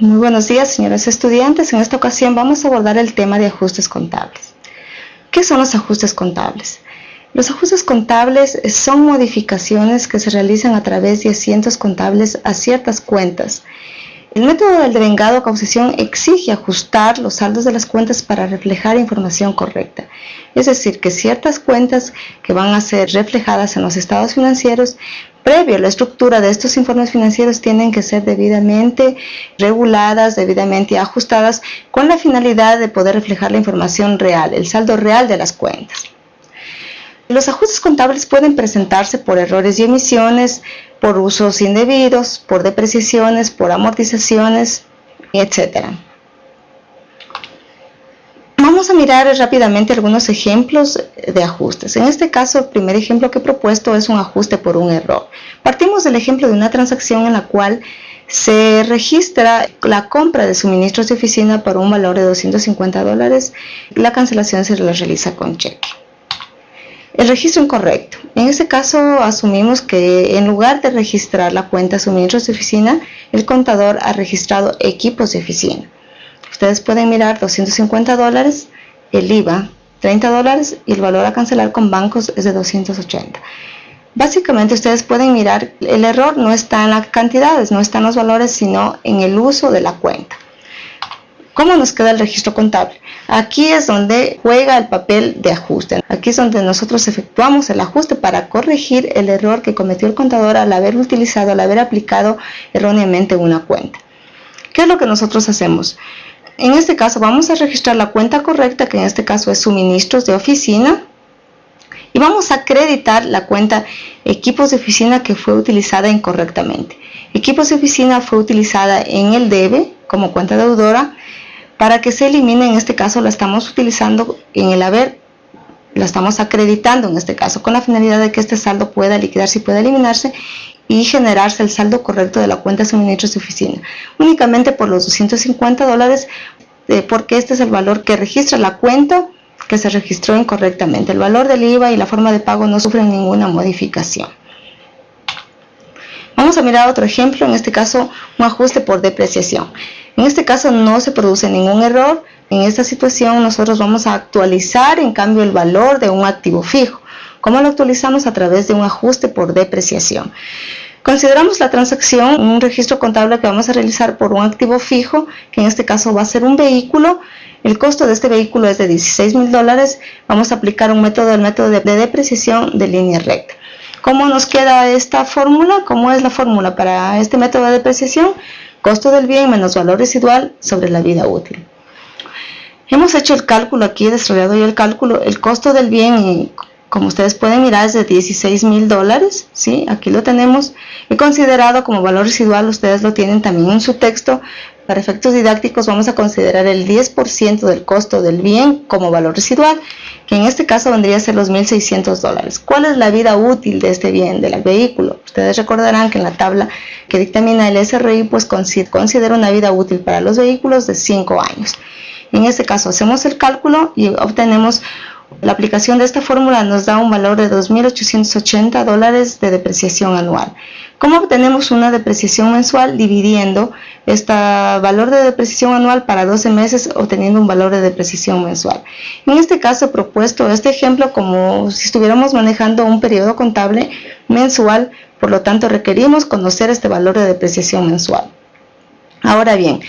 Muy buenos días, señores estudiantes. En esta ocasión vamos a abordar el tema de ajustes contables. ¿Qué son los ajustes contables? Los ajustes contables son modificaciones que se realizan a través de asientos contables a ciertas cuentas. El método del devengado causación exige ajustar los saldos de las cuentas para reflejar información correcta. Es decir, que ciertas cuentas que van a ser reflejadas en los estados financieros previo a la estructura de estos informes financieros tienen que ser debidamente reguladas, debidamente ajustadas con la finalidad de poder reflejar la información real, el saldo real de las cuentas. Los ajustes contables pueden presentarse por errores y emisiones, por usos indebidos, por depreciaciones, por amortizaciones, etc. Vamos a mirar rápidamente algunos ejemplos de ajustes. En este caso, el primer ejemplo que he propuesto es un ajuste por un error. Partimos del ejemplo de una transacción en la cual se registra la compra de suministros de oficina por un valor de 250 dólares y la cancelación se la realiza con cheque. El registro incorrecto. En este caso asumimos que en lugar de registrar la cuenta suministros de oficina, el contador ha registrado equipos de oficina. Ustedes pueden mirar 250 dólares, el IVA 30 dólares y el valor a cancelar con bancos es de 280. Básicamente ustedes pueden mirar, el error no está en las cantidades, no está en los valores, sino en el uso de la cuenta. ¿Cómo nos queda el registro contable? Aquí es donde juega el papel de ajuste. Aquí es donde nosotros efectuamos el ajuste para corregir el error que cometió el contador al haber utilizado, al haber aplicado erróneamente una cuenta. ¿Qué es lo que nosotros hacemos? En este caso vamos a registrar la cuenta correcta, que en este caso es suministros de oficina. Y vamos a acreditar la cuenta equipos de oficina que fue utilizada incorrectamente. Equipos de oficina fue utilizada en el debe como cuenta deudora. Para que se elimine, en este caso la estamos utilizando en el haber, la estamos acreditando en este caso con la finalidad de que este saldo pueda liquidarse y pueda eliminarse y generarse el saldo correcto de la cuenta de suministros de oficina, únicamente por los 250 dólares, eh, porque este es el valor que registra la cuenta que se registró incorrectamente. El valor del IVA y la forma de pago no sufren ninguna modificación. Vamos a mirar otro ejemplo, en este caso un ajuste por depreciación. En este caso no se produce ningún error. En esta situación nosotros vamos a actualizar en cambio el valor de un activo fijo. ¿Cómo lo actualizamos? A través de un ajuste por depreciación. Consideramos la transacción un registro contable que vamos a realizar por un activo fijo, que en este caso va a ser un vehículo. El costo de este vehículo es de 16 mil dólares. Vamos a aplicar un método, el método de, depreciación de línea recta. ¿Cómo nos queda esta fórmula? ¿Cómo es la fórmula para este método de depreciación? Costo del bien menos valor residual sobre la vida útil. Hemos hecho el cálculo aquí, desarrollado yo el cálculo, el costo del bien como ustedes pueden mirar es de 16 mil dólares, ¿sí? aquí lo tenemos, he considerado como valor residual, ustedes lo tienen también en su texto, para efectos didácticos vamos a considerar el 10% del costo del bien como valor residual, que en este caso vendría a ser los 1.600 dólares. ¿Cuál es la vida útil de este bien, del vehículo? Ustedes recordarán que en la tabla que dictamina el SRI, pues considera una vida útil para los vehículos de 5 años. En este caso hacemos el cálculo y obtenemos la aplicación de esta fórmula nos da un valor de 2.880 dólares de depreciación anual. ¿Cómo obtenemos una depreciación mensual? Dividiendo este valor de depreciación anual para 12 meses obteniendo un valor de depreciación mensual. En este caso he propuesto este ejemplo como si estuviéramos manejando un periodo contable mensual, por lo tanto requerimos conocer este valor de depreciación mensual. Ahora bien,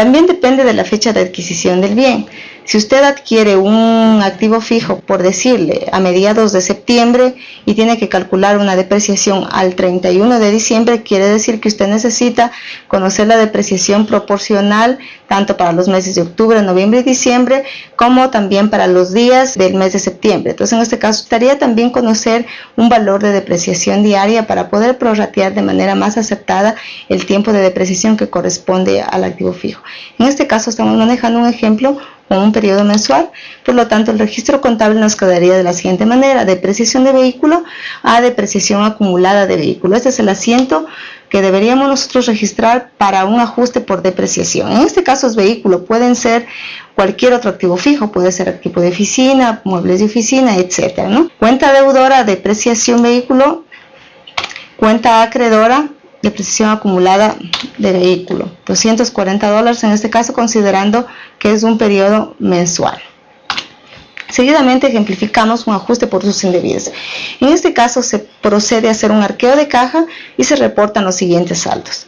también depende de la fecha de adquisición del bien. Si usted adquiere un activo fijo, por decirle, a mediados de septiembre y tiene que calcular una depreciación al 31 de diciembre, quiere decir que usted necesita conocer la depreciación proporcional tanto para los meses de octubre, noviembre y diciembre, como también para los días del mes de septiembre. Entonces, en este caso, estaría también conocer un valor de depreciación diaria para poder prorratear de manera más aceptada el tiempo de depreciación que corresponde al activo fijo. En este caso, estamos manejando un ejemplo con un periodo mensual. Por lo tanto, el registro contable nos quedaría de la siguiente manera. Depreciación de vehículo a depreciación acumulada de vehículo. Este es el asiento que deberíamos nosotros registrar para un ajuste por depreciación. En este caso es vehículo, pueden ser cualquier otro activo fijo, puede ser equipo de oficina, muebles de oficina, etcétera, ¿no? Cuenta deudora, depreciación vehículo, cuenta acreedora, depreciación acumulada de vehículo. 240 dólares en este caso considerando que es un periodo mensual. Seguidamente ejemplificamos un ajuste por usos indebidos. En este caso se procede a hacer un arqueo de caja y se reportan los siguientes saldos.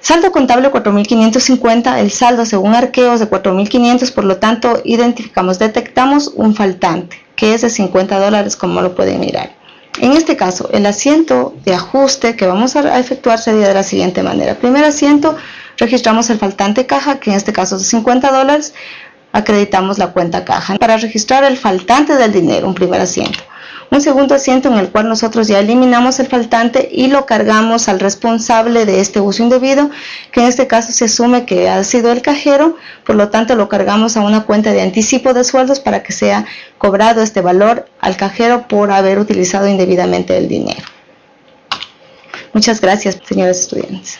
Saldo contable 4.550, el saldo según arqueos de 4.500, por lo tanto identificamos, detectamos un faltante que es de 50 dólares como lo pueden mirar. En este caso, el asiento de ajuste que vamos a efectuar sería de la siguiente manera. Primer asiento, registramos el faltante caja, que en este caso es de 50 dólares, acreditamos la cuenta caja. Para registrar el faltante del dinero, un primer asiento un segundo asiento en el cual nosotros ya eliminamos el faltante y lo cargamos al responsable de este uso indebido, que en este caso se asume que ha sido el cajero, por lo tanto lo cargamos a una cuenta de anticipo de sueldos para que sea cobrado este valor al cajero por haber utilizado indebidamente el dinero. Muchas gracias, señores estudiantes.